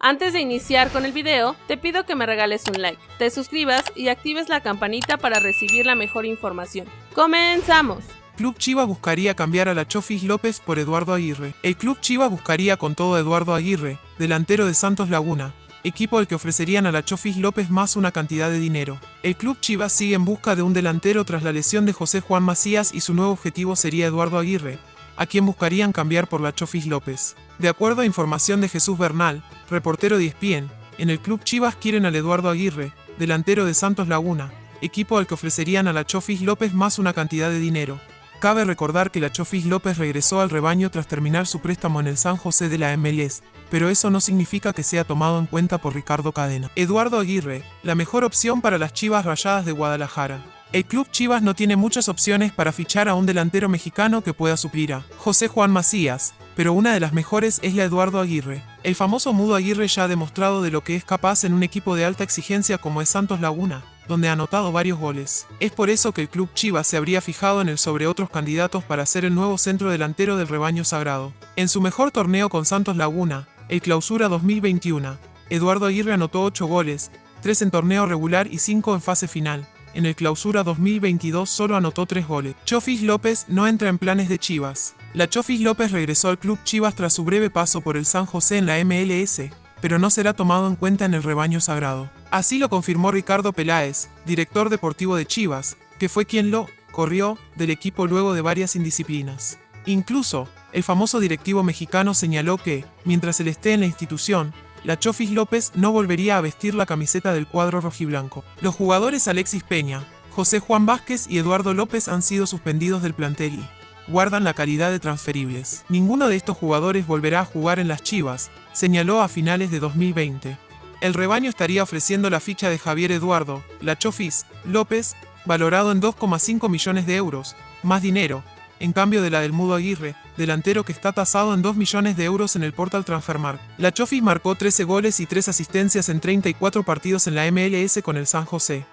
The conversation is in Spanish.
Antes de iniciar con el video, te pido que me regales un like, te suscribas y actives la campanita para recibir la mejor información. ¡Comenzamos! Club Chivas buscaría cambiar a la Chofis López por Eduardo Aguirre. El Club Chivas buscaría con todo Eduardo Aguirre, delantero de Santos Laguna, equipo al que ofrecerían a la Chofis López más una cantidad de dinero. El Club Chivas sigue en busca de un delantero tras la lesión de José Juan Macías y su nuevo objetivo sería Eduardo Aguirre, a quien buscarían cambiar por la Chofis López. De acuerdo a información de Jesús Bernal, reportero de ESPN, en el club Chivas quieren al Eduardo Aguirre, delantero de Santos Laguna, equipo al que ofrecerían a la Chofis López más una cantidad de dinero. Cabe recordar que la Chofis López regresó al rebaño tras terminar su préstamo en el San José de la MLS, pero eso no significa que sea tomado en cuenta por Ricardo Cadena. Eduardo Aguirre, la mejor opción para las Chivas Rayadas de Guadalajara. El club Chivas no tiene muchas opciones para fichar a un delantero mexicano que pueda suplir a José Juan Macías, pero una de las mejores es la Eduardo Aguirre. El famoso Mudo Aguirre ya ha demostrado de lo que es capaz en un equipo de alta exigencia como es Santos Laguna, donde ha anotado varios goles. Es por eso que el club Chivas se habría fijado en él sobre otros candidatos para ser el nuevo centro delantero del rebaño sagrado. En su mejor torneo con Santos Laguna, el Clausura 2021, Eduardo Aguirre anotó 8 goles, 3 en torneo regular y 5 en fase final en el clausura 2022 solo anotó 3 goles. Chofis López no entra en planes de Chivas. La Chofis López regresó al club Chivas tras su breve paso por el San José en la MLS, pero no será tomado en cuenta en el rebaño sagrado. Así lo confirmó Ricardo Peláez, director deportivo de Chivas, que fue quien lo corrió del equipo luego de varias indisciplinas. Incluso, el famoso directivo mexicano señaló que, mientras él esté en la institución, la Chofis López no volvería a vestir la camiseta del cuadro rojiblanco. Los jugadores Alexis Peña, José Juan Vázquez y Eduardo López han sido suspendidos del plantel y guardan la calidad de transferibles. Ninguno de estos jugadores volverá a jugar en las Chivas, señaló a finales de 2020. El rebaño estaría ofreciendo la ficha de Javier Eduardo, la Chofis, López, valorado en 2,5 millones de euros, más dinero, en cambio de la del Mudo Aguirre, delantero que está tasado en 2 millones de euros en el portal Transfermarkt. La Chofis marcó 13 goles y 3 asistencias en 34 partidos en la MLS con el San José.